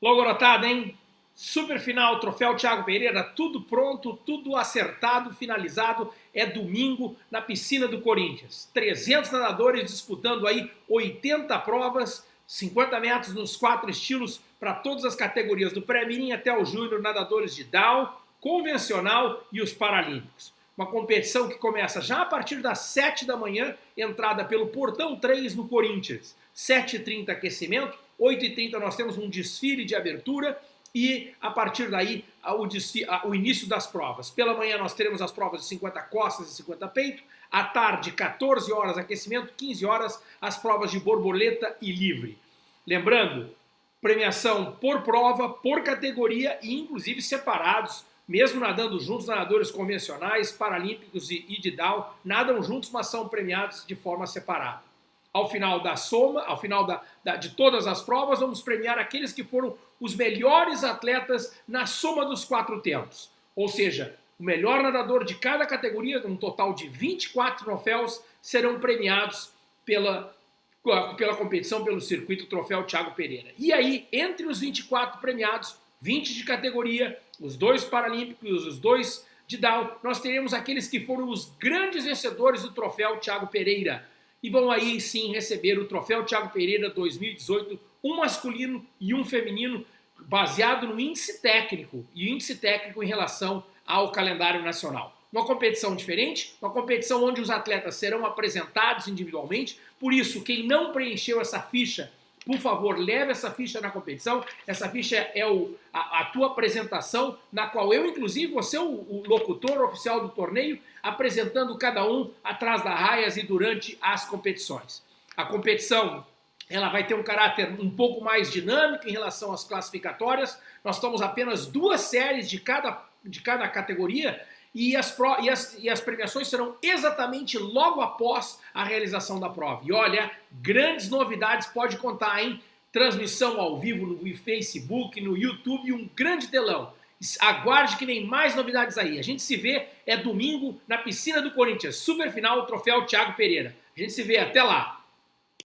Logorotada, hein? Super final, troféu Thiago Pereira, tudo pronto, tudo acertado, finalizado. É domingo na piscina do Corinthians. 300 nadadores disputando aí 80 provas, 50 metros nos quatro estilos para todas as categorias, do pré-mirim até o júnior, nadadores de down, convencional e os paralímpicos. Uma competição que começa já a partir das 7 da manhã, entrada pelo Portão 3 no Corinthians. 7h30 aquecimento, 8h30 nós temos um desfile de abertura e a partir daí o, desfile, o, início das provas. Pela manhã nós teremos as provas de 50 costas e 50 peito, à tarde 14 horas aquecimento, 15 horas as provas de borboleta e livre. Lembrando, premiação por prova, por categoria e inclusive separados mesmo nadando juntos, nadadores convencionais, paralímpicos e, e de down, nadam juntos, mas são premiados de forma separada. Ao final da soma, ao final da, da, de todas as provas, vamos premiar aqueles que foram os melhores atletas na soma dos quatro tempos. Ou seja, o melhor nadador de cada categoria, um total de 24 troféus, serão premiados pela, pela competição, pelo circuito Troféu Thiago Pereira. E aí, entre os 24 premiados, 20 de categoria, os dois paralímpicos, os dois de Down, nós teremos aqueles que foram os grandes vencedores do troféu Thiago Pereira. E vão aí sim receber o troféu Thiago Pereira 2018, um masculino e um feminino, baseado no índice técnico, e índice técnico em relação ao calendário nacional. Uma competição diferente, uma competição onde os atletas serão apresentados individualmente, por isso quem não preencheu essa ficha por favor, leve essa ficha na competição. Essa ficha é o, a, a tua apresentação, na qual eu, inclusive, vou ser o, o, locutor oficial do torneio, apresentando cada um atrás da raias e durante as competições. A competição ela vai ter um caráter um pouco mais dinâmico em relação às classificatórias. Nós temos apenas duas séries de cada, de cada categoria e as, pro, e, as, e as premiações serão exatamente logo após a realização da prova. E olha, grandes novidades pode contar, hein? Transmissão ao vivo no Facebook, no YouTube um grande telão. Aguarde que vem mais novidades aí. A gente se vê, é domingo, na piscina do Corinthians. Super final, troféu Thiago Pereira. A gente se vê, até lá.